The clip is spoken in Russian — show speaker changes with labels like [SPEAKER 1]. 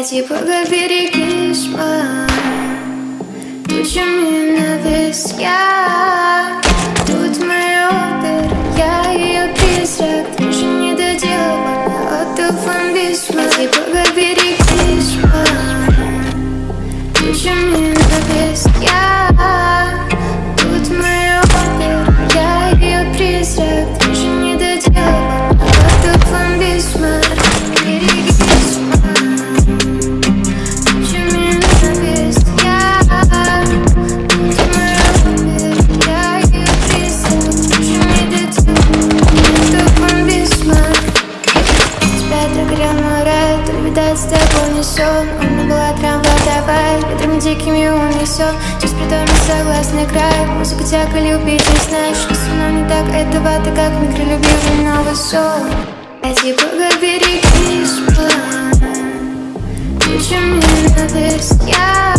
[SPEAKER 1] Эти поговори письма Тучами навес я Тут моя опера, я ее призрак Ты же не доделана, отдыхом письма Эти поговори письма Тучами навес я мой рай, то с тобой не сон У меня была трамвай, давай, ветрами дикими унесет Через притворно согласный край, музыка тяга любить не знаешь Что со мной не так, этого ты как микролюбивый новый сон Эти поговори письма Тучами навес я